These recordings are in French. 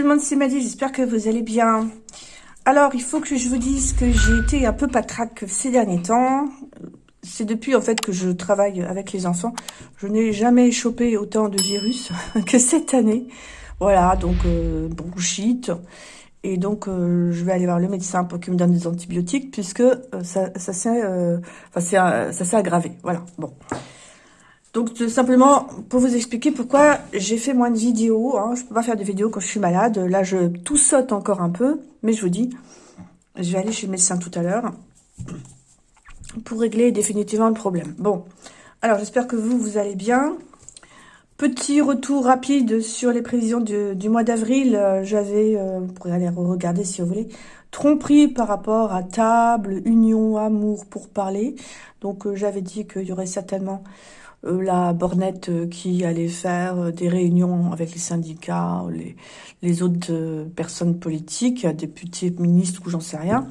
Tout le monde, c'est Maddy, j'espère que vous allez bien. Alors, il faut que je vous dise que j'ai été un peu patraque ces derniers temps. C'est depuis en fait que je travaille avec les enfants. Je n'ai jamais chopé autant de virus que cette année. Voilà, donc euh, bronchite. Et donc, euh, je vais aller voir le médecin pour qu'il me donne des antibiotiques puisque euh, ça, ça s'est euh, enfin, aggravé. Voilà, bon. Donc, tout simplement, pour vous expliquer pourquoi j'ai fait moins de vidéos. Hein, je peux pas faire de vidéos quand je suis malade. Là, je tout saute encore un peu. Mais je vous dis, je vais aller chez le médecin tout à l'heure pour régler définitivement le problème. Bon, alors j'espère que vous, vous allez bien. Petit retour rapide sur les prévisions du, mois d'avril. Euh, j'avais, euh, vous pourrez aller regarder si vous voulez, tromperie par rapport à table, union, amour pour parler. Donc euh, j'avais dit qu'il y aurait certainement euh, la bornette euh, qui allait faire des réunions avec les syndicats, les, les autres personnes politiques, députés, ministres ou j'en sais rien,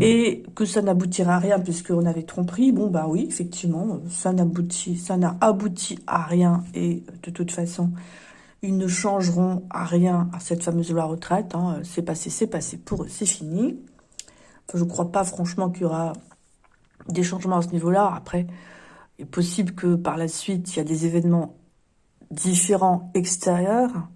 et que ça n'aboutira à rien puisqu'on avait tromperie. Bon, bah oui, effectivement, ça n'aboutit, ça n'a abouti à rien et de toute façon, ils ne changeront à rien à cette fameuse loi retraite. Hein. C'est passé, c'est passé pour eux, c'est fini. je ne crois pas franchement qu'il y aura des changements à ce niveau-là. Après, il est possible que par la suite, il y a des événements différents extérieurs,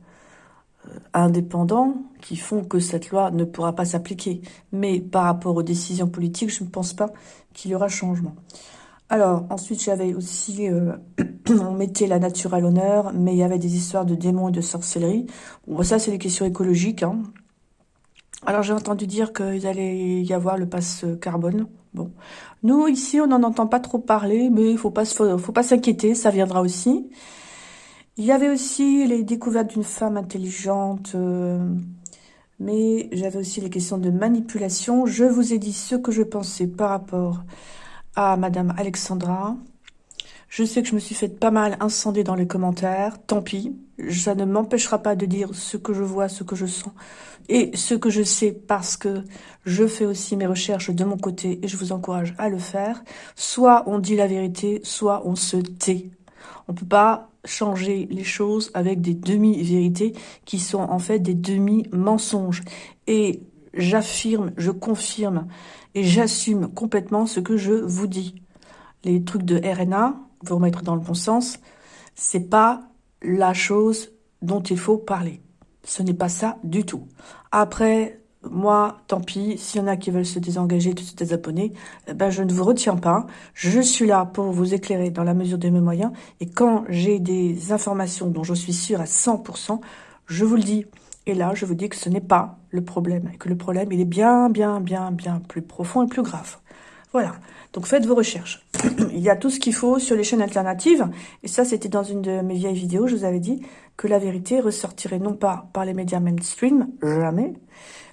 euh, indépendants, qui font que cette loi ne pourra pas s'appliquer. Mais par rapport aux décisions politiques, je ne pense pas qu'il y aura changement. Alors, ensuite, j'avais aussi... Euh, on mettait la nature à l'honneur, mais il y avait des histoires de démons et de sorcellerie. Bon, ça, c'est des questions écologiques. Hein. Alors, j'ai entendu dire qu'il allait y avoir le passe carbone. Nous ici, on n'en entend pas trop parler, mais il faut pas faut, pas s'inquiéter, ça viendra aussi. Il y avait aussi les découvertes d'une femme intelligente, euh, mais j'avais aussi les questions de manipulation. Je vous ai dit ce que je pensais par rapport à Madame Alexandra. Je sais que je me suis fait pas mal incender dans les commentaires, tant pis. Ça ne m'empêchera pas de dire ce que je vois, ce que je sens et ce que je sais parce que je fais aussi mes recherches de mon côté et je vous encourage à le faire. Soit on dit la vérité, soit on se tait. On peut pas changer les choses avec des demi-vérités qui sont en fait des demi-mensonges. Et j'affirme, je confirme et j'assume complètement ce que je vous dis. Les trucs de RNA, vous remettre dans le bon sens, c'est pas la chose dont il faut parler. Ce n'est pas ça du tout. Après, moi, tant pis, s'il y en a qui veulent se désengager, se désabonner, eh ben, je ne vous retiens pas. Je suis là pour vous éclairer dans la mesure de mes moyens. Et quand j'ai des informations dont je suis sûre à 100%, je vous le dis. Et là, je vous dis que ce n'est pas le problème. Et que le problème, il est bien, bien, bien, bien plus profond et plus grave. Voilà. Donc faites vos recherches. Il y a tout ce qu'il faut sur les chaînes alternatives. Et ça, c'était dans une de mes vieilles vidéos. Je vous avais dit que la vérité ressortirait non pas par les médias mainstream, jamais,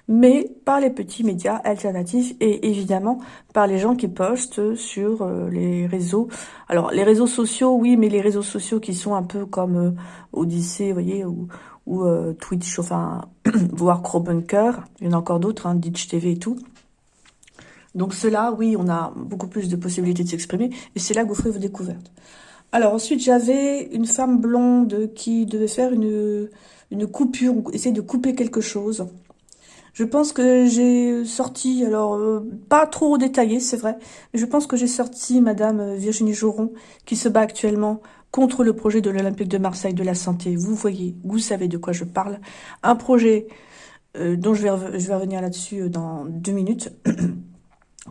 mais par les petits médias alternatifs et évidemment par les gens qui postent sur euh, les réseaux. Alors, les réseaux sociaux, oui, mais les réseaux sociaux qui sont un peu comme euh, Odyssée, vous voyez, ou, euh, Twitch, enfin, voire Crowbunker. Il y en a encore d'autres, hein, Ditch TV et tout. Donc cela, oui, on a beaucoup plus de possibilités de s'exprimer, et c'est là que vous ferez vos découvertes. Alors ensuite, j'avais une femme blonde qui devait faire une, une coupure, essayer de couper quelque chose. Je pense que j'ai sorti, alors euh, pas trop détaillé, c'est vrai, mais je pense que j'ai sorti Madame Virginie Joron, qui se bat actuellement contre le projet de l'Olympique de Marseille de la santé. Vous voyez, vous savez de quoi je parle. Un projet euh, dont je vais, je vais revenir là-dessus euh, dans deux minutes.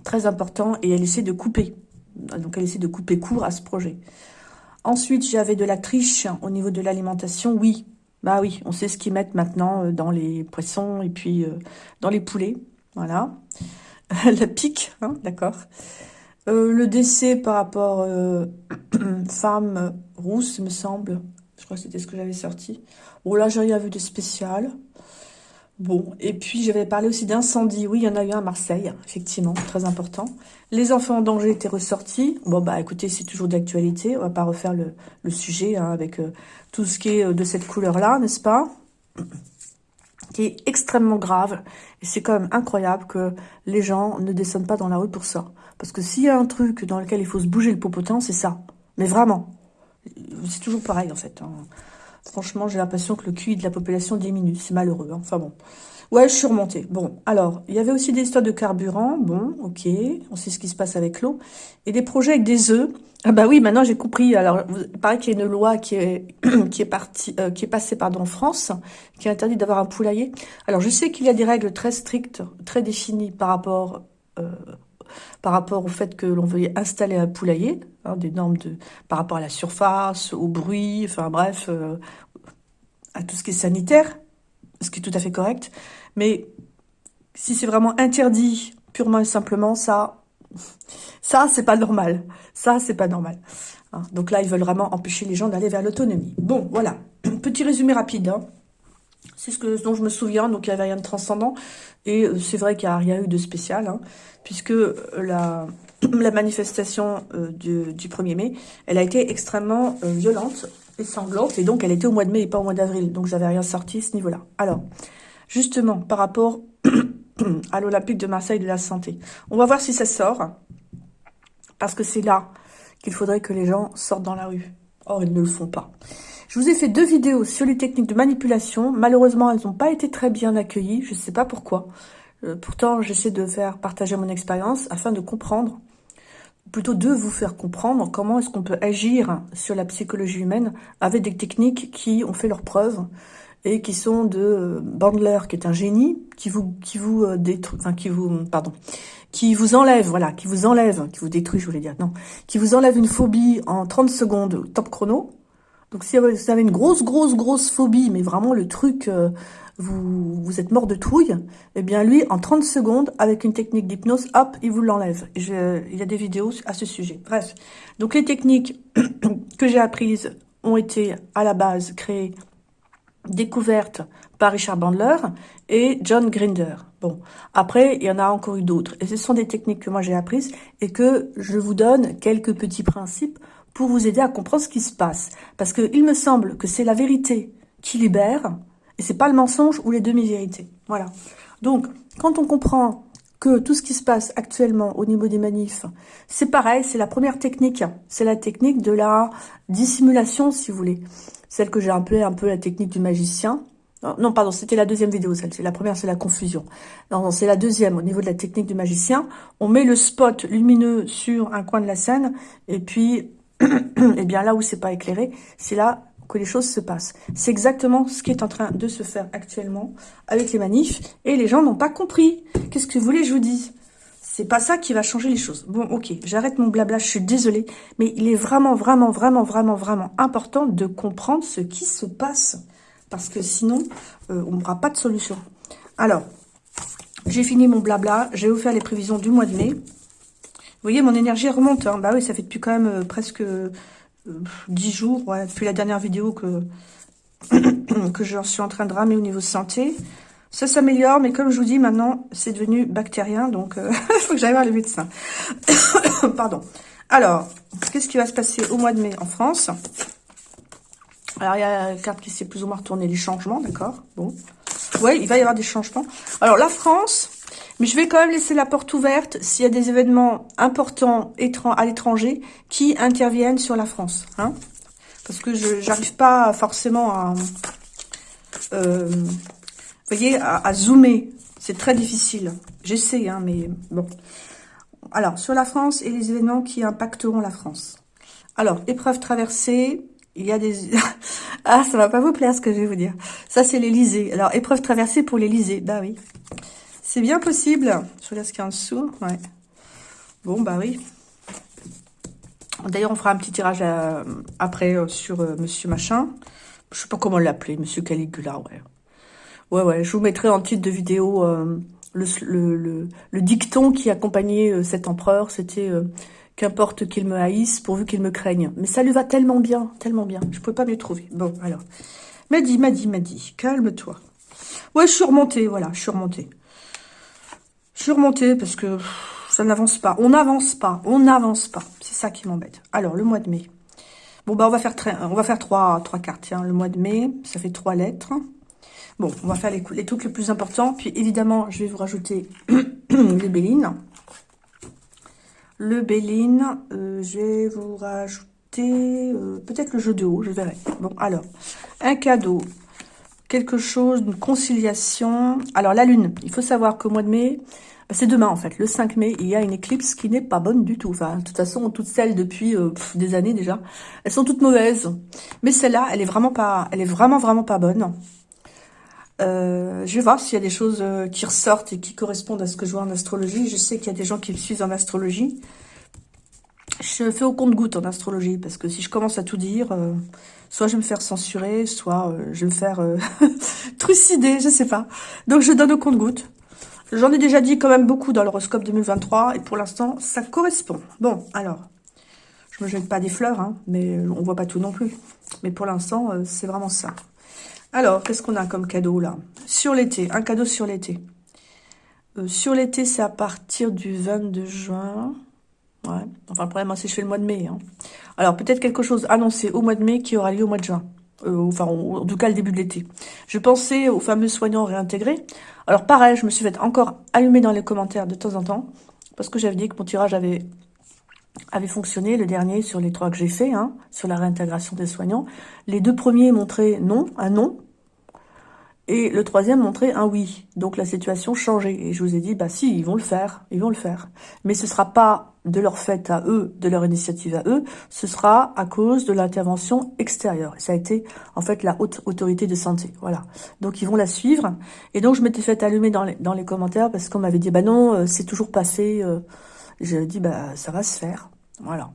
très important, et elle essaie de couper. Donc elle essaie de couper court à ce projet. Ensuite, j'avais de la triche au niveau de l'alimentation. Oui, bah oui, on sait ce qu'ils mettent maintenant euh, dans les poissons et puis euh, dans les poulets. Voilà. la pique, hein, d'accord. Euh, le décès par rapport euh, femme rousse, me semble. Je crois que c'était ce que j'avais sorti. Bon, là, j'ai rien vu de spécial. Bon, et puis j'avais parlé aussi d'incendie. Oui, il y en a eu un à Marseille, effectivement, très important. Les enfants en danger étaient ressortis. Bon, bah écoutez, c'est toujours d'actualité. On va pas refaire le, sujet hein, avec euh, tout ce qui est euh, de cette couleur-là, n'est-ce pas? Qui est extrêmement grave. Et c'est quand même incroyable que les gens ne descendent pas dans la rue pour ça. Parce que s'il y a un truc dans lequel il faut se bouger le popotin, c'est ça. Mais vraiment. C'est toujours pareil, en fait. Hein. Franchement, j'ai l'impression que le QI de la population diminue. C'est malheureux. Hein. Enfin bon. Ouais, je suis remontée. Bon, alors, il y avait aussi des histoires de carburant. Bon, ok, on sait ce qui se passe avec l'eau. Et des projets avec des œufs. Ah bah oui, maintenant j'ai compris. Alors, il paraît qu'il y a une loi qui est qui est partie, euh, qui est passée pardon en France, qui interdit d'avoir un poulailler. Alors, je sais qu'il y a des règles très strictes, très définies par rapport euh, par rapport au fait que l'on veuille installer un poulailler, hein, des normes par rapport à la surface, au bruit, enfin bref, euh, à tout ce qui est sanitaire, ce qui est tout à fait correct. Mais si c'est vraiment interdit, purement et simplement, ça, ça, c'est pas normal. Ça, c'est pas normal. Hein. Donc là, ils veulent vraiment empêcher les gens d'aller vers l'autonomie. Bon, voilà. Petit résumé rapide. Hein. C'est ce, que, dont je me souviens, donc il n'y avait rien de transcendant. Et euh, c'est vrai qu'il n'y a rien eu de spécial, hein, puisque euh, la, manifestation euh, du, du, 1er mai, elle a été extrêmement violente et sanglante, et donc elle était au mois de mai et pas au mois d'avril, donc j'avais rien sorti à ce niveau-là. Alors, justement, par rapport à l'Olympique de Marseille de la santé. On va voir si ça sort, parce que c'est là qu'il faudrait que les gens sortent dans la rue. Or, ils ne le font pas. Je vous ai fait deux vidéos sur les techniques de manipulation. Malheureusement, elles n'ont pas été très bien accueillies. Je ne sais pas pourquoi. Euh, pourtant, j'essaie de faire partager mon expérience afin de comprendre, plutôt de vous faire comprendre comment est-ce qu'on peut agir sur la psychologie humaine avec des techniques qui ont fait leurs preuves et qui sont de euh, Bandler, qui est un génie, qui vous, qui vous euh, détruit, enfin, qui vous, pardon, qui vous enlève, voilà, qui vous enlève, qui vous détruit, je voulais dire, non, qui vous enlève une phobie en 30 secondes, top chrono. Donc, si vous avez une grosse, grosse, grosse phobie, mais vraiment le truc, euh, vous, vous êtes mort de trouille, eh bien, lui, en 30 secondes, avec une technique d'hypnose, hop, il vous l'enlève. Il y a des vidéos à ce sujet. Bref. Donc, les techniques que j'ai apprises ont été, à la base, créées découverte par Richard Bandler et John Grinder. Bon, après, il y en a encore eu d'autres. Et ce sont des techniques que moi j'ai apprises et que je vous donne quelques petits principes pour vous aider à comprendre ce qui se passe. Parce qu'il me semble que c'est la vérité qui libère et c'est pas le mensonge ou les demi-vérités. Voilà. Donc, quand on comprend que tout ce qui se passe actuellement au niveau des manifs, c'est pareil, c'est la première technique. C'est la technique de la dissimulation, si vous voulez celle que j'ai appelée un peu la technique du magicien. Non, pardon, c'était la deuxième vidéo, celle. La première, c'est la confusion. Non, c'est la deuxième, au niveau de la technique du magicien. On met le spot lumineux sur un coin de la scène, et puis, eh bien là où c'est pas éclairé, c'est là que les choses se passent. C'est exactement ce qui est en train de se faire actuellement avec les manifs, et les gens n'ont pas compris. Qu'est-ce que vous voulez je vous dise? C'est pas ça qui va changer les choses. Bon, ok, j'arrête mon blabla, je suis désolée, mais il est vraiment, vraiment, vraiment, vraiment, vraiment important de comprendre ce qui se passe, parce que sinon, euh, on n'aura pas de solution. Alors, j'ai fini mon blabla, j'ai offert les prévisions du mois de mai. Voyez, mon énergie remonte. Hein. Bah oui, ça fait depuis quand même euh, presque 10 euh, jours, depuis la dernière vidéo que, je suis en train de ramer au niveau santé. Ça s'améliore, mais comme je vous dis, maintenant, c'est devenu bactérien, donc il euh, faut que j'aille voir les médecins. Pardon. Alors, qu'est-ce qui va se passer au mois de mai en France? Alors, il y a la carte qui s'est plus ou moins retournée, les changements, d'accord? Bon. Oui, il va y avoir des changements. Alors, la France, mais je vais quand même laisser la porte ouverte s'il y a des événements importants à l'étranger qui interviennent sur la France. Hein Parce que je n'arrive pas forcément à... Euh, voyez, à, zoomer, c'est très difficile. J'essaie, hein, mais bon. Alors, sur la France et les événements qui impacteront la France. Alors, épreuve traversée, il y a des... ah, ça va pas vous plaire ce que je vais vous dire. Ça, c'est l'Elysée. Alors, épreuve traversée pour l'Elysée. Bah oui. C'est bien possible. Je regarde ce qu'il y a en dessous. Ouais. Bon, bah oui. D'ailleurs, on fera un petit tirage euh, après euh, sur euh, Monsieur Machin. Je sais pas comment l'appeler, Monsieur Caligula, ouais. Ouais, ouais, je vous mettrai en titre de vidéo le, dicton qui accompagnait cet empereur. C'était qu'importe qu'il me haïsse, pourvu qu'il me craigne. Mais ça lui va tellement bien, tellement bien. Je ne pouvais pas mieux trouver. Bon, alors. M'a dit, m'a dit, calme-toi. Ouais, je suis remontée, voilà, je suis remontée. Je suis remontée parce que ça n'avance pas. On n'avance pas, on n'avance pas. C'est ça qui m'embête. Alors, le mois de mai. Bon, bah, on va faire, on va faire trois, trois cartes. Le mois de mai, ça fait trois lettres. Bon, on va faire les, les, trucs les plus importants. Puis évidemment, je vais vous rajouter les bélines. Le béline, euh, je vais vous rajouter... euh, peut-être le jeu de haut, je verrai. Bon, alors, un cadeau, quelque chose, une conciliation. Alors, la lune, il faut savoir qu'au mois de mai, c'est demain en fait, le 5 mai, il y a une éclipse qui n'est pas bonne du tout. Enfin, de toute façon, toutes celles depuis euh, des années déjà, elles sont toutes mauvaises. Mais celle-là, elle est vraiment pas, elle est vraiment vraiment pas bonne. Euh, je vais voir s'il y a des choses euh, qui ressortent et qui correspondent à ce que je vois en astrologie. Je sais qu'il y a des gens qui me suivent en astrologie. Je fais au compte-goutte en astrologie, parce que si je commence à tout dire, euh, soit je vais me faire censurer, soit je vais me faire trucider, je sais pas. Donc je donne au compte-goutte. J'en ai déjà dit quand même beaucoup dans l'horoscope 2023, et pour l'instant, ça correspond. Bon, alors, je me jette pas des fleurs, hein, mais on voit pas tout non plus. Mais pour l'instant, c'est vraiment ça. Alors, qu'est-ce qu'on a comme cadeau là? Sur l'été, un cadeau sur l'été. Euh, sur l'été, c'est à partir du 22 juin. Enfin, le problème, c'est que je fais le mois de mai. Hein. Alors, peut-être quelque chose annoncé au mois de mai qui aura lieu au mois de juin. Euh, enfin, en tout cas, le début de l'été. Je pensais aux fameux soignants réintégrés. Alors, pareil, je me suis fait encore allumer dans les commentaires de temps en temps. Parce que j'avais dit que mon tirage avait avait fonctionné, le dernier sur les trois que j'ai fait, hein, sur la réintégration des soignants. Les deux premiers montraient non, un non, et le troisième montrait un oui. Donc la situation changeait. Et je vous ai dit, bah si, ils vont le faire, ils vont le faire. Mais ce sera pas de leur fait à eux, de leur initiative à eux, ce sera à cause de l'intervention extérieure. ça a été en fait la haute autorité de santé. Voilà. Donc ils vont la suivre. Et donc je m'étais fait allumer dans les, dans les commentaires parce qu'on m'avait dit, bah non, euh, c'est toujours passé. Euh. Je dit, bah ça va se faire. Voilà.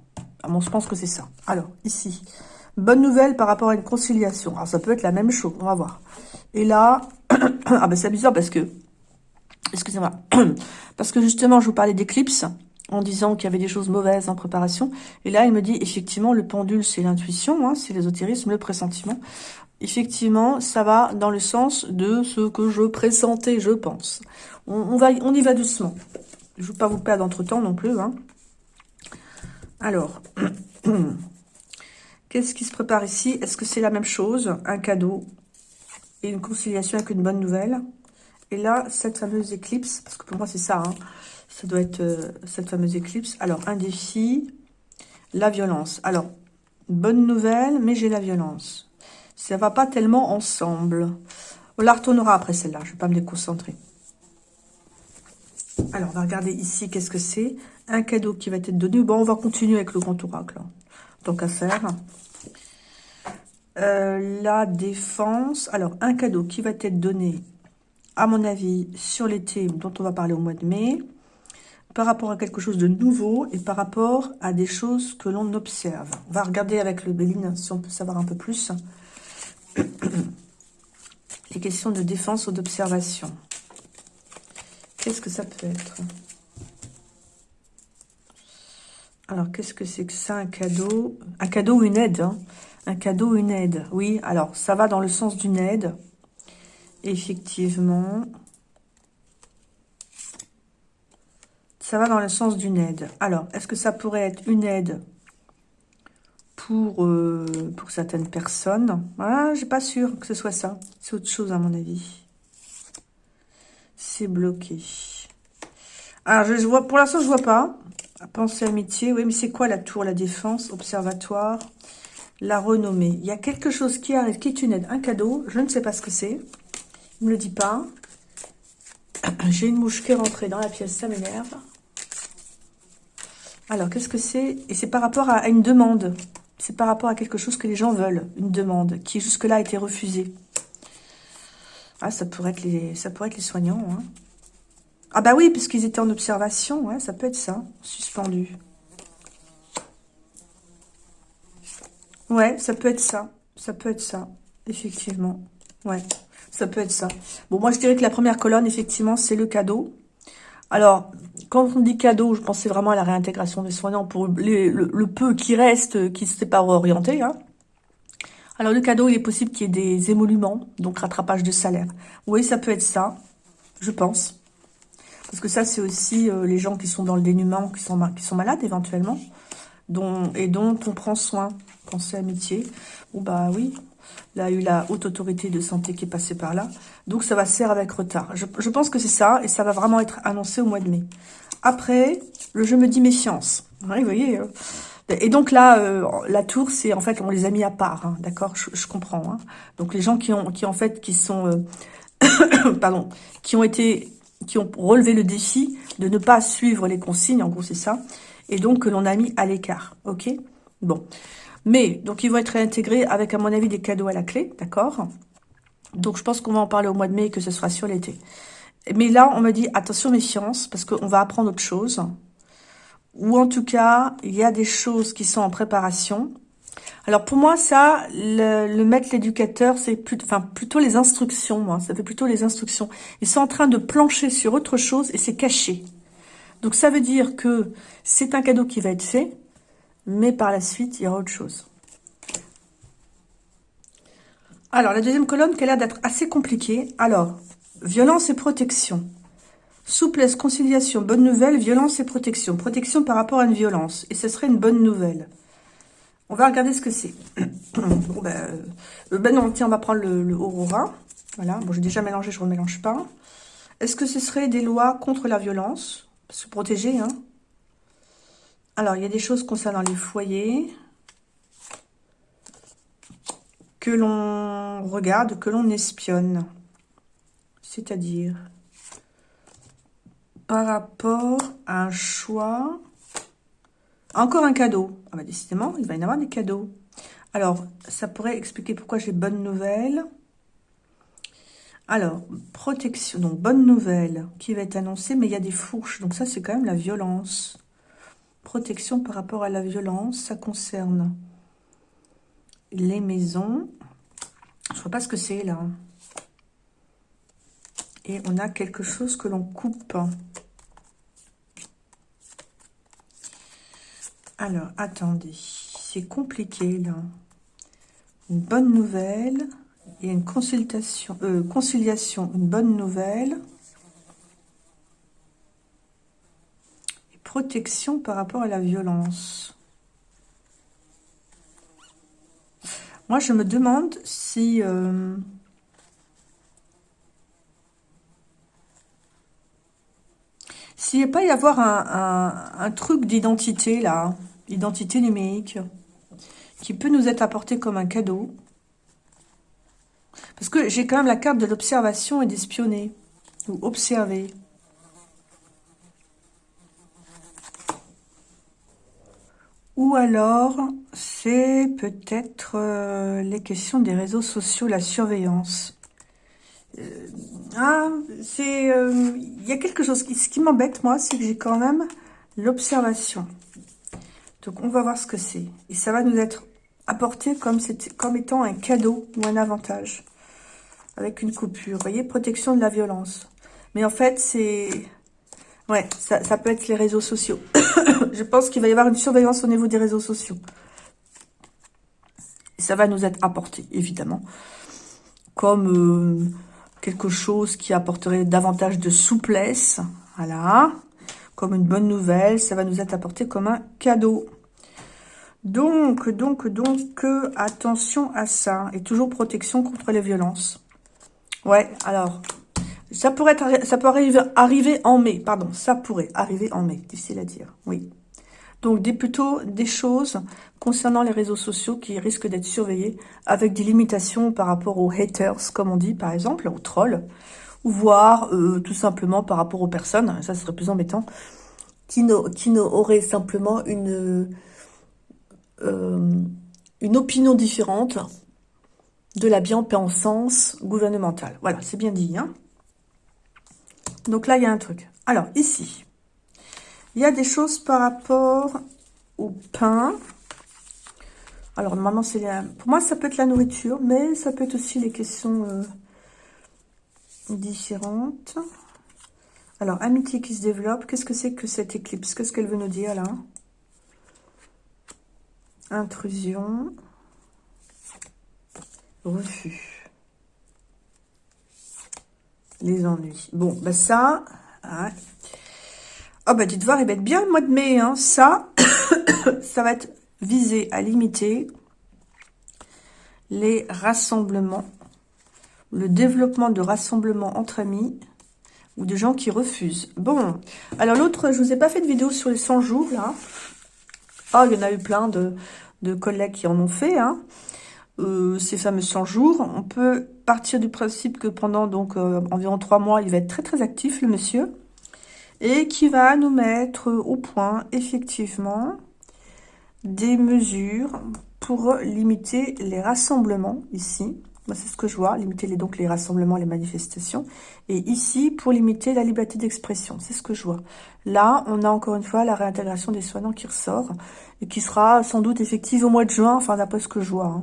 Bon, je pense que c'est ça. Alors, ici, bonne nouvelle par rapport à une conciliation. Alors ça peut être la même chose, on va voir. Et là, ah ben c'est amusant parce que, excusez-moi, parce que justement, je vous parlais d'éclipse en disant qu'il y avait des choses mauvaises en préparation. Et là, il me dit, effectivement, le pendule, c'est l'intuition, hein, c'est l'ésotérisme, le pressentiment. Effectivement, ça va dans le sens de ce que je pressentais, je pense. On, va, on y va doucement. Je ne veux pas vous perdre entre-temps non plus. Hein. Alors, qu'est-ce qui se prépare ici? Est-ce que c'est la même chose Un cadeau et une conciliation avec une bonne nouvelle? Et là, cette fameuse éclipse, parce que pour moi c'est ça, hein, ça doit être euh, cette fameuse éclipse. Alors, un défi, la violence. Alors, bonne nouvelle, mais j'ai la violence. Ça va pas tellement ensemble. On la retournera après celle-là, je vais pas me déconcentrer. Alors, on va regarder ici, qu'est-ce que c'est? Un cadeau qui va être donné. Bon, on va continuer avec le grand oracle, hein, tant qu'à faire. Euh, la défense. Alors, un cadeau qui va être donné, à mon avis, sur l'été, dont on va parler au mois de mai, par rapport à quelque chose de nouveau et par rapport à des choses que l'on observe. On va regarder avec le Béline si on peut savoir un peu plus. Les questions de défense ou d'observation. Qu'est-ce que ça peut être? Alors, qu'est-ce que c'est que ça, un cadeau? Un cadeau ou une aide hein un cadeau, une aide. Oui, alors, ça va dans le sens d'une aide. Effectivement. Ça va dans le sens d'une aide. Alors, est-ce que ça pourrait être une aide pour, euh, certaines personnes? Voilà, j'ai pas sûr que ce soit ça. C'est autre chose, à mon avis. C'est bloqué. Alors, je vois, pour l'instant, je vois pas. Pensée amitié. Oui, mais c'est quoi la tour, la défense, observatoire la renommée? Il y a quelque chose qui arrive, qui est une aide, un cadeau. Je ne sais pas ce que c'est. Ne me le dit pas. J'ai une mouche qui est rentrée dans la pièce, ça m'énerve. Alors, qu'est-ce que c'est? Et c'est par rapport à, une demande. C'est par rapport à quelque chose que les gens veulent. Une demande qui jusque-là a été refusée. Ah, ça pourrait être les, ça pourrait être les soignants. Hein. Ah bah oui, puisqu'ils étaient en observation. Ouais, ça peut être ça, suspendu. Ouais, ça peut être ça. Ça peut être ça, effectivement. Ouais, ça peut être ça. Bon, moi, je dirais que la première colonne, effectivement, c'est le cadeau. Alors, quand on dit cadeau, je pensais vraiment à la réintégration des soignants pour le, peu qui reste, qui s'était pas orienté. Hein. Alors, le cadeau, il est possible qu'il y ait des émoluments, donc rattrapage de salaire. Oui, ça peut être ça, je pense. Parce que ça, c'est aussi euh, les gens qui sont dans le dénuement, qui sont, malades éventuellement, dont, et dont on prend soin pensée amitié. Bon, bah oui, là, il y a eu la haute autorité de santé qui est passée par là. Donc, ça va se faire avec retard. Je, pense que c'est ça, et ça va vraiment être annoncé au mois de mai. Après, le jeu me dit méfiance. vous voyez, euh, Et donc là, euh, la tour, c'est en fait, on les a mis à part, hein, d'accord? Je, comprends. Hein. Donc les gens qui ont, qui en fait, qui sont, euh, pardon, qui ont été, qui ont relevé le défi de ne pas suivre les consignes, en gros c'est ça, et donc que l'on a mis à l'écart, ok? Bon, mais donc ils vont être réintégrés avec, à mon avis, des cadeaux à la clé, d'accord? Donc je pense qu'on va en parler au mois de mai, que ce sera sur l'été. Mais là, on me dit attention méfiance, parce qu'on va apprendre autre chose ou en tout cas, il y a des choses qui sont en préparation. Alors pour moi, ça, le, maître l'éducateur, c'est plutôt, les instructions, moi. Ça fait plutôt les instructions. Ils sont en train de plancher sur autre chose et c'est caché. Donc ça veut dire que c'est un cadeau qui va être fait, mais par la suite, il y aura autre chose. Alors, la deuxième colonne qui a l'air d'être assez compliquée. Alors, violence et protection. Souplesse, conciliation, bonne nouvelle, violence et protection. Protection par rapport à une violence. Et ce serait une bonne nouvelle. On va regarder ce que c'est. bon, ben, euh, ben non, tiens, on va prendre le, Aurora. Voilà, bon, j'ai déjà mélangé, je ne remélange pas. Est-ce que ce serait des lois contre la violence? Se protéger, hein Alors, il y a des choses concernant les foyers que l'on regarde, que l'on espionne. C'est-à-dire par rapport à un choix. Encore un cadeau. Ah bah décidément, il va y en avoir des cadeaux. Alors, ça pourrait expliquer pourquoi j'ai bonne nouvelle. Alors, protection, donc bonne nouvelle qui va être annoncée, mais il y a des fourches, donc ça c'est quand même la violence. Protection par rapport à la violence, ça concerne les maisons. Je vois pas ce que c'est là. Et on a quelque chose que l'on coupe. Alors, attendez. C'est compliqué, là. Une bonne nouvelle. A une consultation, euh, conciliation, une bonne nouvelle. Et protection par rapport à la violence. Moi, je me demande si... Euh, s'il n'y a pas y avoir un, truc d'identité, là, identité numérique, qui peut nous être apporté comme un cadeau. Parce que j'ai quand même la carte de l'observation et d'espionner, ou observer. Ou alors, c'est peut-être euh, les questions des réseaux sociaux, la surveillance. Euh, ah, c'est... Euh, il y a quelque chose qui, ce qui m'embête, moi, c'est que j'ai quand même l'observation. Donc, on va voir ce que c'est. Et ça va nous être apporté comme, étant un cadeau ou un avantage. Avec une coupure. Vous voyez, protection de la violence. Mais en fait, c'est... Ouais, ça, ça, peut être les réseaux sociaux. Je pense qu'il va y avoir une surveillance au niveau des réseaux sociaux. Et ça va nous être apporté, évidemment. Comme... Euh, quelque chose qui apporterait davantage de souplesse. Voilà. Comme une bonne nouvelle, ça va nous être apporté comme un cadeau. Donc, donc, donc, attention à ça. Et toujours protection contre les violences. Ouais, alors, ça pourrait ça peut arriver, en mai, pardon, ça pourrait arriver en mai, difficile à dire, oui. Donc, des, plutôt des choses concernant les réseaux sociaux qui risquent d'être surveillés avec des limitations par rapport aux haters, comme on dit, par exemple, aux trolls, voire euh, tout simplement par rapport aux personnes, ça serait plus embêtant, qui n'auraient simplement une, euh, une opinion différente de la bien-pensance gouvernementale. Voilà, c'est bien dit. Hein Donc là, il y a un truc. Alors, ici, il y a des choses par rapport au pain. Alors, normalement, c'est pour moi, ça peut être la nourriture, mais ça peut être aussi les questions euh, différentes. Alors, amitié qui se développe. Qu'est-ce que c'est que cette éclipse? Qu'est-ce qu'elle veut nous dire, là? Intrusion. Refus. Les ennuis. Bon, ben ça... Hein, Oh bah dites voir, il va être bien le mois de mai. Hein. Ça, ça va être visé à limiter les rassemblements, le développement de rassemblements entre amis ou de gens qui refusent. Bon, alors l'autre, je vous ai pas fait de vidéo sur les 100 jours, là. Oh, il y en a eu plein de, de collègues qui en ont fait, hein. Euh, ces fameux 100 jours. On peut partir du principe que pendant donc euh, environ 3 mois, il va être très très actif, le monsieur, et qui va nous mettre au point, effectivement, des mesures pour limiter les rassemblements, ici. C'est ce que je vois, limiter les, donc les rassemblements, les manifestations. Et ici, pour limiter la liberté d'expression, c'est ce que je vois. Là, on a encore une fois la réintégration des soignants qui ressort et qui sera sans doute effective au mois de juin, enfin d'après ce que je vois. Hein.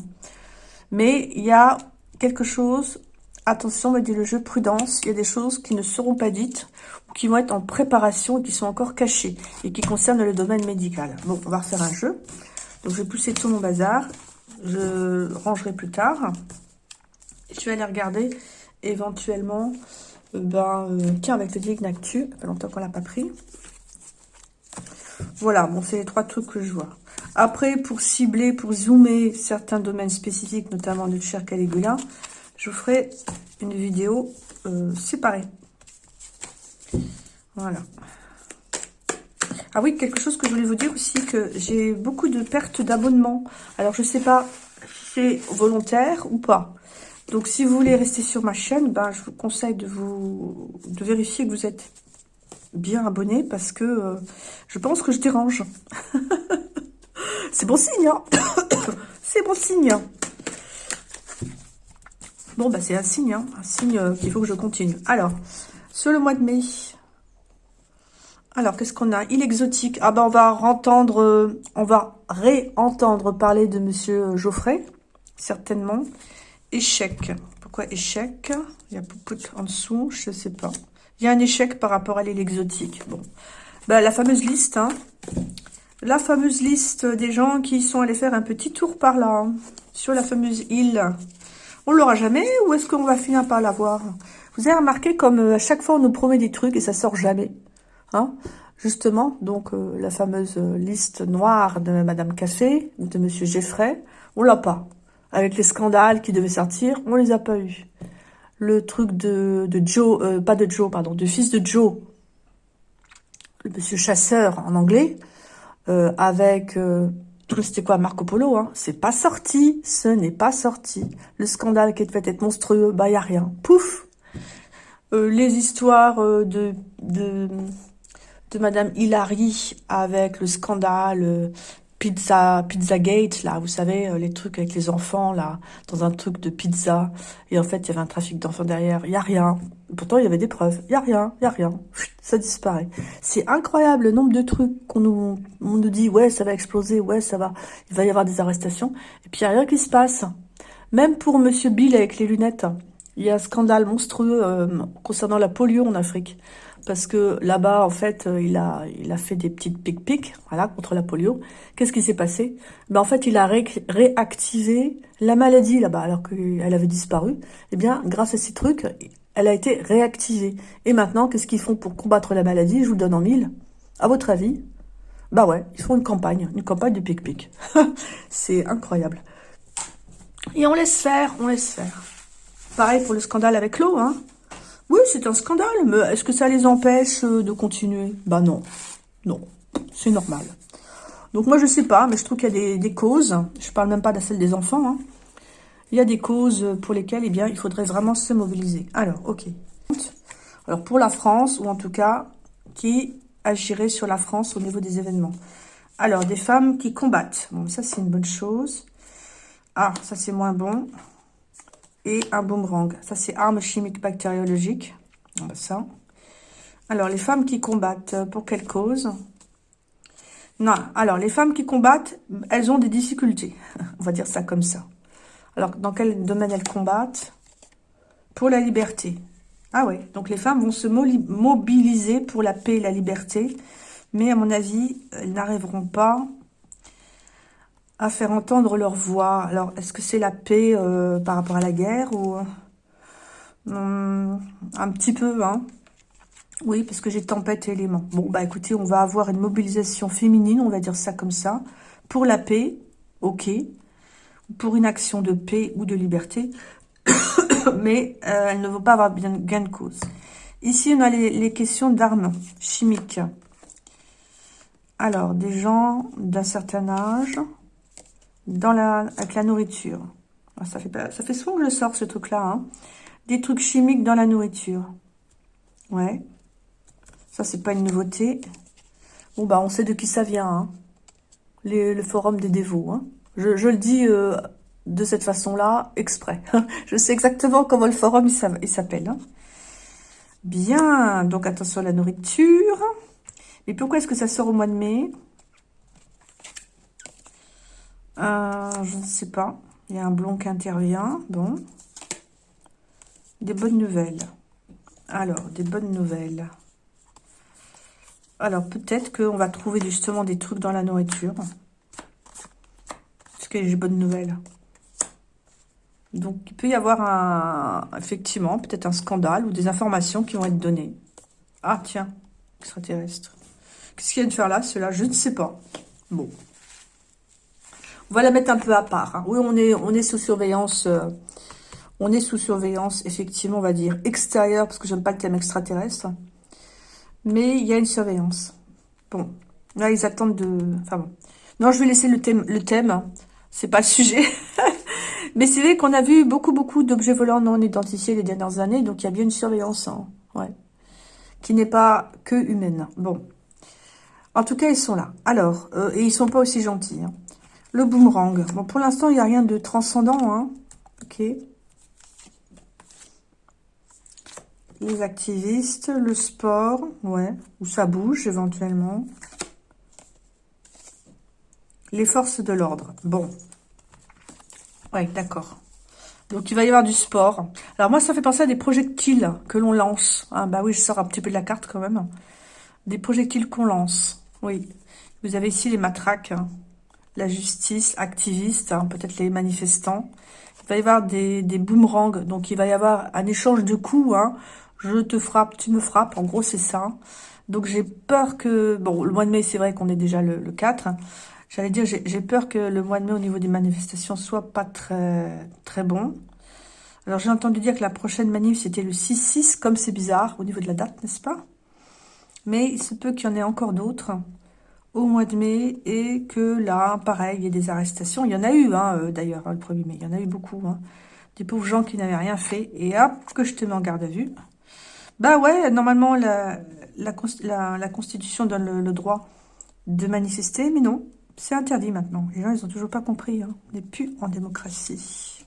Mais il y a quelque chose, attention, me dit le jeu, prudence, il y a des choses qui ne seront pas dites ou qui vont être en préparation et qui sont encore cachées et qui concernent le domaine médical. Bon, on va refaire un jeu. Donc, je vais pousser tout mon bazar. Je rangerai plus tard. Je vais aller regarder éventuellement, euh, ben, tiens, avec le Dignactu, ça fait longtemps qu'on l'a pas pris. Voilà, bon, c'est les trois trucs que je vois. Après, pour cibler, pour zoomer certains domaines spécifiques, notamment du cher Caligula, je vous ferai une vidéo euh, séparée. Voilà. Ah oui, quelque chose que je voulais vous dire aussi, que j'ai beaucoup de pertes d'abonnements. Alors, je ne sais pas si c'est volontaire ou pas. Donc, si vous voulez rester sur ma chaîne, ben, je vous conseille de, vous, de vérifier que vous êtes bien abonné parce que euh, je pense que je dérange. C'est bon signe, hein C'est bon signe. Bon, bah c'est un signe, hein un signe euh, qu'il faut que je continue. Alors, sur le mois de mai, alors, qu'est-ce qu'on a? Il exotique. Ah ben, on va entendre, euh, on va réentendre parler de Monsieur Geoffrey, certainement. Échec. Pourquoi échec? Il y a Poupout en dessous, je ne sais pas. Il y a un échec par rapport à l'île exotique. Bon. Ben, la fameuse liste, hein la fameuse liste des gens qui sont allés faire un petit tour par là, hein, sur la fameuse île. On l'aura jamais ou est-ce qu'on va finir par l'avoir? Vous avez remarqué comme euh, à chaque fois on nous promet des trucs et ça sort jamais. Hein Justement, donc euh, la fameuse euh, liste noire de Madame Café de Monsieur Geffray, on l'a pas. Avec les scandales qui devaient sortir, on les a pas eu. Le truc de, Joe, pas de Joe, pardon, du fils de Joe, le Monsieur Chasseur en anglais, euh, avec... Euh, c'était quoi Marco Polo hein C'est pas sorti, ce n'est pas sorti. Le scandale qui fait être monstrueux, bah y a rien. Pouf euh, Les histoires de, de Madame Hilary avec le scandale Pizza, Pizza Gate, là, vous savez, euh, les trucs avec les enfants, là, dans un truc de pizza. Et en fait, il y avait un trafic d'enfants derrière. Il n'y a rien. Pourtant, il y avait des preuves. Il n'y a rien, il n'y a rien. Ça disparaît. C'est incroyable le nombre de trucs qu'on nous, on nous dit, ouais, ça va exploser, ouais, ça va, il va y avoir des arrestations. Et puis, il n'y a rien qui se passe. Même pour Monsieur Bill avec les lunettes, il y a un scandale monstrueux euh, concernant la polio en Afrique parce que là-bas, en fait, euh, il a, il a fait des petites pic-pic, voilà, contre la polio. Qu'est-ce qui s'est passé? Ben, En fait, il a réactivé la maladie là-bas, alors qu'elle avait disparu. Eh bien, grâce à ces trucs, elle a été réactivée. Et maintenant, qu'est-ce qu'ils font pour combattre la maladie? Je vous le donne en mille. À votre avis? Bah ouais, ils font une campagne, une campagne de pic-pic. C'est incroyable. Et on laisse faire, on laisse faire. Pareil pour le scandale avec l'eau, hein oui, c'est un scandale, mais est-ce que ça les empêche euh, de continuer? Bah non, non, c'est normal. Donc moi, je sais pas, mais je trouve qu'il y a des, causes, je parle même pas de celle des enfants, hein. il y a des causes pour lesquelles, eh bien, il faudrait vraiment se mobiliser. Alors, ok. Alors, pour la France, ou en tout cas, qui agirait sur la France au niveau des événements? Alors, des femmes qui combattent. Bon, ça, c'est une bonne chose. Ah, ça, c'est moins bon et un boomerang. Ça, c'est armes chimiques bactériologiques. Ça. Alors, les femmes qui combattent, euh, pour quelle cause? Non, alors, les femmes qui combattent, elles ont des difficultés. On va dire ça comme ça. Alors, dans quel domaine elles combattent? Pour la liberté. Ah oui, donc les femmes vont se mobiliser pour la paix et la liberté. Mais à mon avis, elles n'arriveront pas à faire entendre leur voix. Alors, est-ce que c'est la paix euh, par rapport à la guerre ou hum, un petit peu, hein? Oui, parce que j'ai tempête et éléments. Bon, bah écoutez, on va avoir une mobilisation féminine, on va dire ça comme ça, pour la paix, ok, pour une action de paix ou de liberté, mais euh, elle ne veut pas avoir bien gain de cause. Ici, on a les questions d'armes chimiques. Alors, des gens d'un certain âge dans la, avec la nourriture. Ah, ça, fait ça fait souvent que je sors ce truc-là. Hein. Des trucs chimiques dans la nourriture. Ouais. Ça, c'est pas une nouveauté. Bon, bah, on sait de qui ça vient. Hein. le forum des dévots. Hein. Je, le dis euh, de cette façon-là, exprès. je sais exactement comment le forum il s'appelle. Hein. Bien, donc attention à la nourriture. Et pourquoi est-ce que ça sort au mois de mai? Euh, Je ne sais pas. Il y a un blond qui intervient. Bon. Des bonnes nouvelles. Alors, des bonnes nouvelles. Alors, peut-être qu'on va trouver justement des trucs dans la nourriture. Est-ce qu'il y a des bonnes nouvelles Donc, il peut y avoir un, effectivement, peut-être un scandale ou des informations qui vont être données. Ah, tiens, extraterrestre. Qu'est-ce qu'il vient de faire là, cela Je ne sais pas. Bon. On va la mettre un peu à part. Hein. Oui, on est, sous surveillance... Euh, on est sous surveillance, effectivement, on va dire extérieure, parce que j'aime pas le thème extraterrestre. Mais il y a une surveillance. Bon, là, ils attendent de... Enfin bon. Non, je vais laisser le thème. Le thème, c'est pas le sujet. Mais c'est vrai qu'on a vu beaucoup, beaucoup d'objets volants non identifiés les dernières années. Donc, il y a bien une surveillance, hein. ouais, qui n'est pas que humaine. Bon. En tout cas, ils sont là. Alors, euh, et ils sont pas aussi gentils. Hein. Le boomerang. Bon, pour l'instant, il n'y a rien de transcendant. Hein. Ok. Les activistes, le sport, ouais, où ça bouge éventuellement. Les forces de l'ordre. Bon. Ouais, d'accord. Donc, il va y avoir du sport. Alors, moi, ça fait penser à des projectiles que l'on lance. Ah, bah oui, je sors un petit peu de la carte quand même. Des projectiles qu'on lance. Oui. Vous avez ici les matraques. Hein. La justice, activiste, hein, peut-être les manifestants. Il va y avoir des, des boomerangs. Donc, il va y avoir un échange de coups. Hein je te frappe, tu me frappes, en gros c'est ça. Donc j'ai peur que, bon le mois de mai c'est vrai qu'on est déjà le, 4, j'allais dire j'ai peur que le mois de mai au niveau des manifestations soit pas très très bon. Alors j'ai entendu dire que la prochaine manif c'était le 6-6, comme c'est bizarre au niveau de la date, n'est-ce pas? Mais il se peut qu'il y en ait encore d'autres au mois de mai et que là, pareil, il y a des arrestations. Il y en a eu hein, euh, d'ailleurs hein, le 1er mai, il y en a eu beaucoup. Hein. Des pauvres gens qui n'avaient rien fait. Et hop, que je te mets en garde à vue. Bah ouais, normalement, la, Constitution donne le, droit de manifester, mais non, c'est interdit maintenant. Les gens, ils ont toujours pas compris. On n'est plus en démocratie.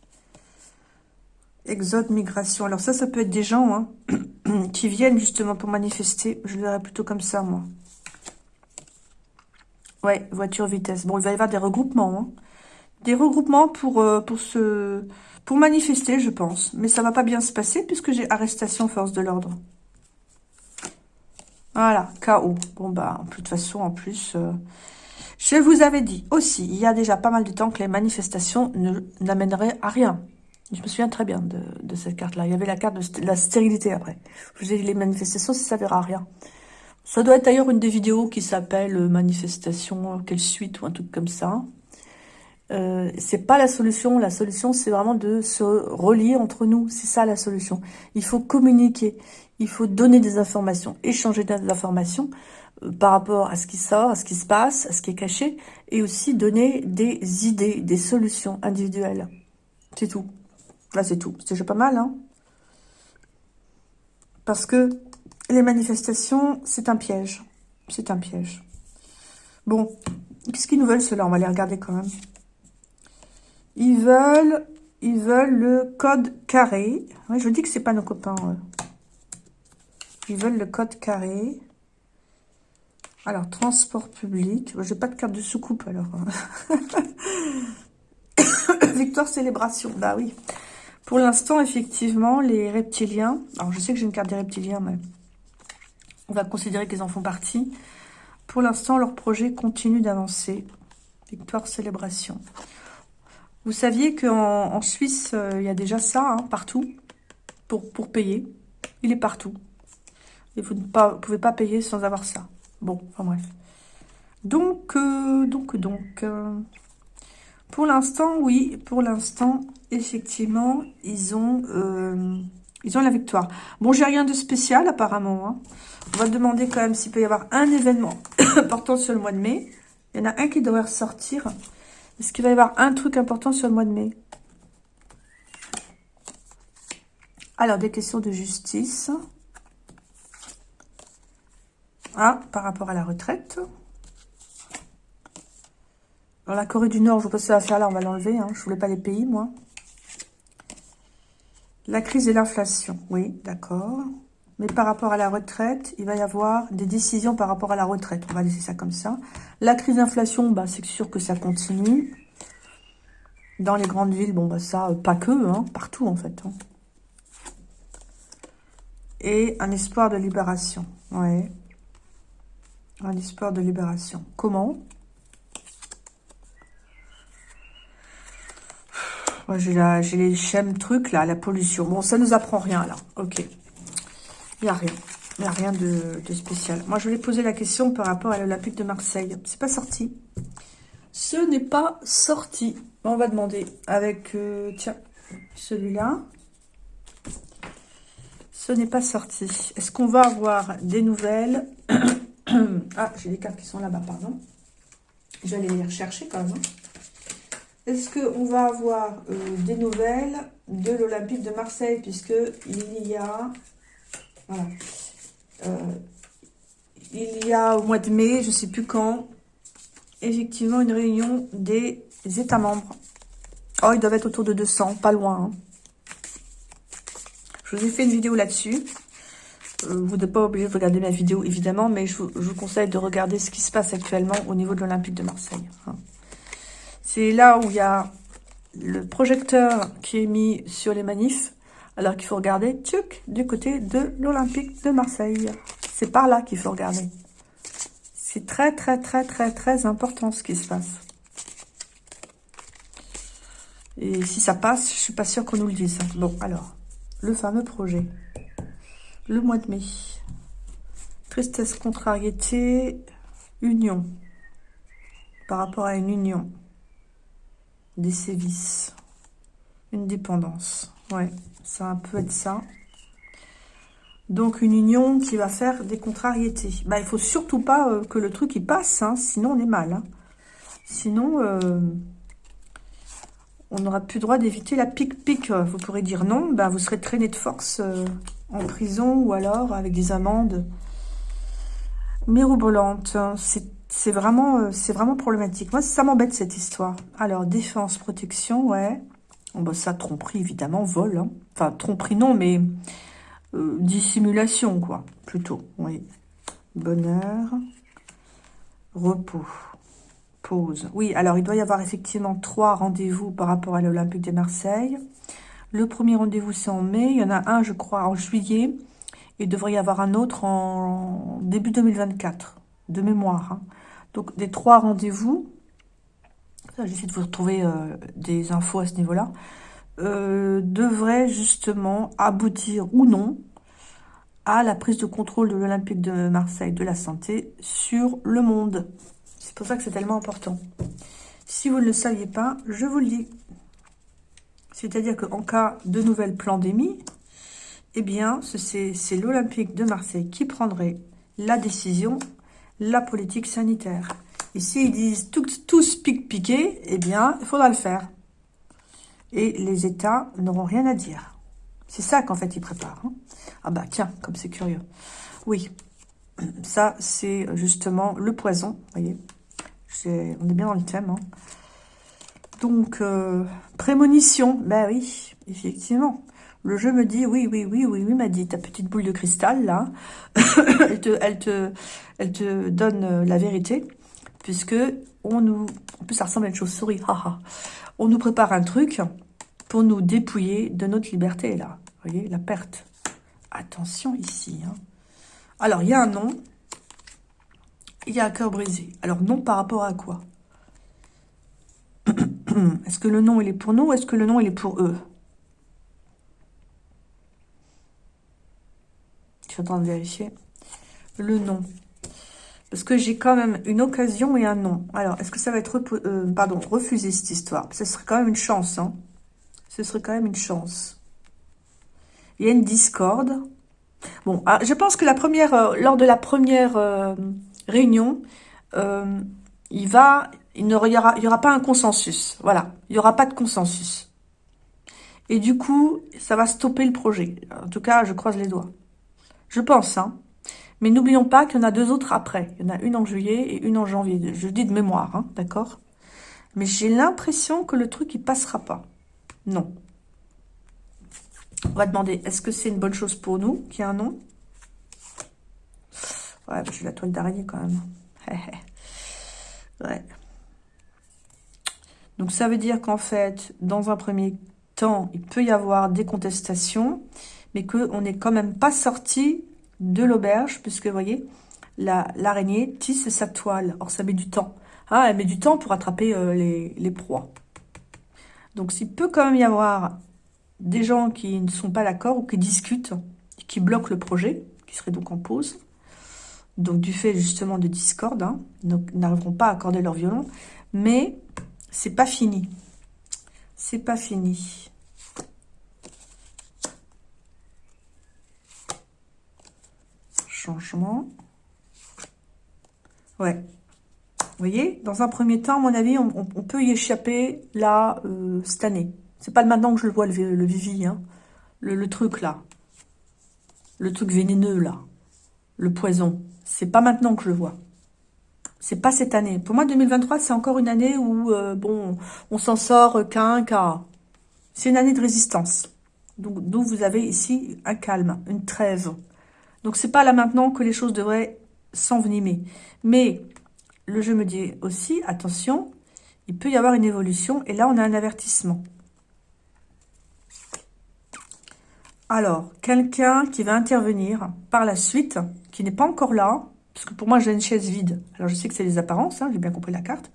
Exode, migration. Alors ça, ça peut être des gens qui viennent justement pour manifester. Je le verrais plutôt comme ça, moi. Ouais, voiture, vitesse. Bon, il va y avoir des regroupements. Hein. Des regroupements pour, euh, pour se pour manifester, je pense. Mais ça va pas bien se passer puisque j'ai arrestation force de l'ordre. Voilà, KO. Bon, bah, de toute façon, en plus, euh, je vous avais dit aussi, il y a déjà pas mal de temps que les manifestations n'amèneraient à rien. Je me souviens très bien de, cette carte-là. Il y avait la carte de la stérilité après. Je vous ai dit, les manifestations, ça ne à rien. Ça doit être d'ailleurs une des vidéos qui s'appelle euh, Manifestation, quelle suite ou un truc comme ça. Euh, c'est pas la solution. La solution, c'est vraiment de se relier entre nous. C'est ça la solution. Il faut communiquer. Il faut donner des informations, échanger des informations euh, par rapport à ce qui sort, à ce qui se passe, à ce qui est caché, et aussi donner des idées, des solutions individuelles. C'est tout. Là, c'est tout. C'est déjà pas mal, hein? Parce que les manifestations, c'est un piège. C'est un piège. Bon, qu'est-ce qu'ils nous veulent, ceux-là? On va les regarder quand même. Ils veulent, ils veulent le code carré. je dis que c'est pas nos copains. Ils veulent le code carré. Alors, transport public. J'ai pas de carte de soucoupe, alors. Victoire célébration. Bah oui. Pour l'instant, effectivement, les reptiliens... Alors, je sais que j'ai une carte des reptiliens, mais on va considérer qu'ils en font partie. Pour l'instant, leur projet continue d'avancer. Victoire célébration. Vous saviez qu'en en Suisse, euh, il y a déjà ça, hein, partout, pour, pour payer. Il est partout. Et vous ne pouvez pas payer sans avoir ça. Bon, enfin bref. Donc, euh, donc, donc, euh, pour l'instant, oui, pour l'instant, effectivement, ils ont Ils ont la victoire. Bon, j'ai rien de spécial apparemment. Hein. On va demander quand même s'il peut y avoir un événement important sur le mois de mai. Il y en a un qui devrait ressortir. Est-ce qu'il va y avoir un truc important sur le mois de mai? Alors, des questions de justice. Ah, par rapport à la retraite. Dans la Corée du Nord, je vois pas ce que ça va faire là, on va l'enlever. Hein. Je voulais pas les pays, moi. La crise et l'inflation, oui, d'accord. Mais par rapport à la retraite, il va y avoir des décisions par rapport à la retraite. On va laisser ça comme ça. La crise d'inflation, bah, c'est sûr que ça continue. Dans les grandes villes, bon, bah ça, euh, pas que, hein, partout en fait. Hein. Et un espoir de libération, ouais. Un espoir de libération. Comment? Moi, j'ai les schèmes trucs, là, la pollution. Bon, ça nous apprend rien, là. Ok. Il n'y a rien. Il n'y a rien de, spécial. Moi, je voulais poser la question par rapport à l'Olympique de Marseille. C'est pas sorti. Ce n'est pas sorti. On va demander avec, euh, tiens, celui-là. Ce n'est pas sorti. Est-ce qu'on va avoir des nouvelles? Ah, j'ai des cartes qui sont là-bas, pardon. J'allais les rechercher quand même. Hein. Est-ce qu'on va avoir euh, des nouvelles de l'Olympique de Marseille Puisque il y a... Euh, il y a au mois de mai, je ne sais plus quand, effectivement une réunion des États membres. Oh, ils doivent être autour de 200, pas loin. Hein. Je vous ai fait une vidéo là-dessus. Euh, vous n'êtes pas obligé de regarder ma vidéo, évidemment, mais je vous, conseille de regarder ce qui se passe actuellement au niveau de l'Olympique de Marseille. Hein. C'est là où il y a le projecteur qui est mis sur les manifs, alors qu'il faut regarder du côté de l'Olympique de Marseille. C'est par là qu'il faut regarder. C'est très, très, très, très, très important ce qui se passe. Et si ça passe, je suis pas sûre qu'on nous le dise. Bon, alors, le fameux projet. Le mois de mai. Tristesse, contrariété, union. Par rapport à une union des sévices, une dépendance. Ouais, ça peut être ça. Donc une union qui va faire des contrariétés. Bah, il faut surtout pas euh, que le truc y passe, hein, sinon on est mal. Hein. Sinon, euh, on n'aura plus droit d'éviter la pique-pique. Vous pourrez dire non, bah, vous serez traîné de force euh, en prison ou alors avec des amendes mirobolantes. C'est c'est vraiment, euh, c'est vraiment problématique. Moi, ça m'embête cette histoire. Alors, défense, protection, ouais. Bon, bah, ça, tromperie, évidemment, vol. Hein. Enfin, tromperie, non, mais euh, dissimulation, quoi, plutôt. Oui. Bonheur, repos, pause. Oui, alors, il doit y avoir effectivement trois rendez-vous par rapport à l'Olympique de Marseille. Le premier rendez-vous, c'est en mai. Il y en a un, je crois, en juillet. Il devrait y avoir un autre en début 2024, de mémoire. Hein. Donc, des trois rendez-vous, j'essaie de vous retrouver euh, des infos à ce niveau-là, euh, devraient justement aboutir ou non à la prise de contrôle de l'Olympique de Marseille de la santé sur le monde. C'est pour ça que c'est tellement important. Si vous ne le saviez pas, je vous le dis. C'est-à-dire qu'en cas de nouvelle pandémie, eh bien, c'est l'Olympique de Marseille qui prendrait la décision la politique sanitaire. Et s'ils disent tous pique-piquer, eh bien, il faudra le faire. Et les États n'auront rien à dire. C'est ça qu'en fait ils préparent. Hein. Ah bah tiens, comme c'est curieux. Oui, ça c'est justement le poison, voyez. on est bien dans le thème. Hein. Donc, euh, prémonition, ben oui, effectivement. Le jeu me dit, oui, oui, oui, oui, oui, m'a dit, ta petite boule de cristal, là, elle, te, elle, te, elle te donne euh, la vérité, puisque on nous... En plus, ça ressemble à une chauve-souris, haha. On nous prépare un truc pour nous dépouiller de notre liberté, là. Vous voyez, la perte. Attention ici. Hein. Alors, il y a un nom. Il y a un cœur brisé. Alors, non par rapport à quoi? Est-ce que le nom, il est pour nous ou est-ce que le nom, il est pour eux? Train de vérifier le nom. Parce que j'ai quand même une occasion et un nom. Alors, est-ce que ça va être euh, pardon, refusé cette histoire? Ce serait quand même une chance. Hein. Ce serait quand même une chance. Il y a une discorde. Bon, ah, je pense que la première, euh, lors de la première euh, réunion, il va, il ne y aura, pas un consensus. Voilà, il y aura pas de consensus. Et du coup, ça va stopper le projet. En tout cas, je croise les doigts. Je pense, hein. Mais n'oublions pas qu'il y en a deux autres après. Il y en a une en juillet et une en janvier. Je dis de mémoire, hein, d'accord? Mais j'ai l'impression que le truc, il passera pas. Non. On va demander, est-ce que c'est une bonne chose pour nous qu'il y ait un nom? Ouais, j'ai la toile d'araignée quand même. ouais. Donc ça veut dire qu'en fait, dans un premier temps, il peut y avoir des contestations, mais qu'on n'est quand même pas sorti de l'auberge, puisque vous voyez, l'araignée tisse sa toile. Or, ça met du temps. Ah, elle met du temps pour attraper euh, les, proies. Donc, s'il peut quand même y avoir des gens qui ne sont pas d'accord ou qui discutent, qui bloquent le projet, qui serait donc en pause, donc du fait justement de discorde, hein, n'arriveront pas à accorder leur violon, mais c'est pas fini. C'est pas fini. Changement. Ouais. Vous voyez, dans un premier temps, à mon avis, on, peut y échapper là, euh, cette année. C'est pas maintenant que je le vois, le, Vivi, hein. le, truc là. Le truc vénéneux là. Le poison. C'est pas maintenant que je le vois. C'est pas cette année. Pour moi, 2023, c'est encore une année où, euh, bon, on s'en sort qu'un cas. C'est une année de résistance. D'où vous avez ici un calme, une trêve. Donc, c'est pas là maintenant que les choses devraient s'envenimer. Mais, le jeu me dit aussi, attention, il peut y avoir une évolution. Et là, on a un avertissement. Alors, quelqu'un qui va intervenir par la suite, qui n'est pas encore là, parce que pour moi, j'ai une chaise vide. Alors, je sais que c'est les apparences, hein, j'ai bien compris la carte.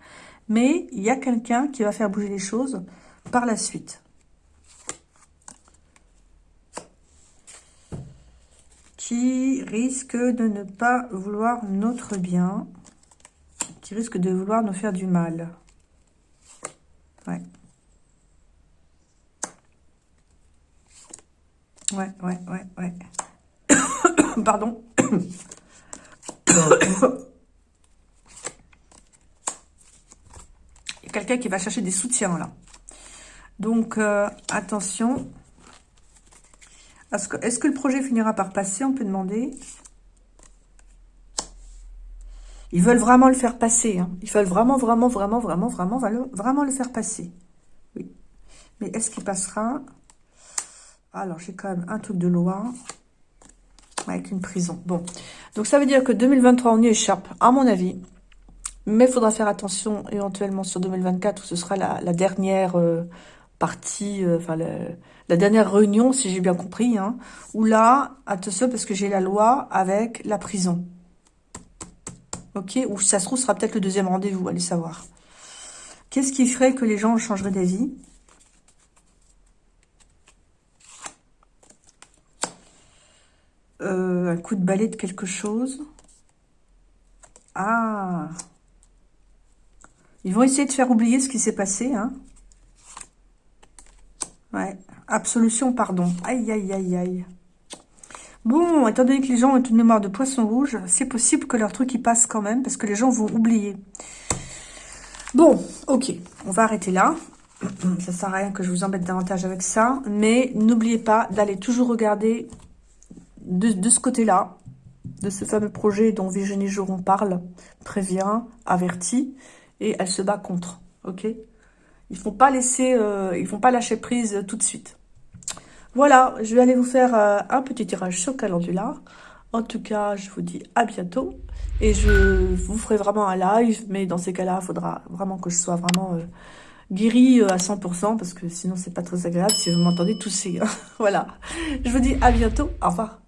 Mais il y a quelqu'un qui va faire bouger les choses par la suite. Qui risque de ne pas vouloir notre bien. Qui risque de vouloir nous faire du mal. Ouais. Ouais, ouais, ouais, ouais. Pardon. Il y a quelqu'un qui va chercher des soutiens, là. Donc, euh, attention. Est-ce que, le projet finira par passer On peut demander? Ils veulent vraiment le faire passer. Hein. Ils veulent vraiment, vraiment, vraiment, vraiment, vraiment, vraiment le faire passer. Oui. Mais est-ce qu'il passera? Alors, j'ai quand même un truc de loi avec une prison. Bon, donc ça veut dire que 2023, on y échappe, à mon avis. Mais il faudra faire attention éventuellement sur 2024, où ce sera la, dernière euh, euh, la dernière réunion, si j'ai bien compris. Hein, où là, attention, parce que j'ai la loi avec la prison. Ok Ou ça se trouve, sera peut-être le deuxième rendez-vous, allez savoir. Qu'est-ce qui ferait que les gens changeraient d'avis? Euh, un coup de balai de quelque chose? Ah Ils vont essayer de faire oublier ce qui s'est passé. Hein ouais. Absolution, pardon. Aïe, aïe, aïe, aïe. Bon, étant donné que les gens ont une mémoire de poisson rouge, c'est possible que leur truc y passe quand même, parce que les gens vont oublier. Bon, ok, on va arrêter là. Ça sert à rien que je vous embête davantage avec ça. Mais n'oubliez pas d'aller toujours regarder de, ce côté-là, de ce fameux projet dont Virginie Jouron parle, prévient, avertit, et elle se bat contre. Ok? Ils font pas euh, font pas lâcher prise tout de suite. Voilà, je vais aller vous faire euh, un petit tirage sur Calendula. En tout cas, je vous dis à bientôt. Et je vous ferai vraiment un live, mais dans ces cas-là, il faudra vraiment que je sois vraiment euh, guérie à 100%, parce que sinon, c'est pas très agréable si vous m'entendez tousser. voilà. Je vous dis à bientôt. Au revoir.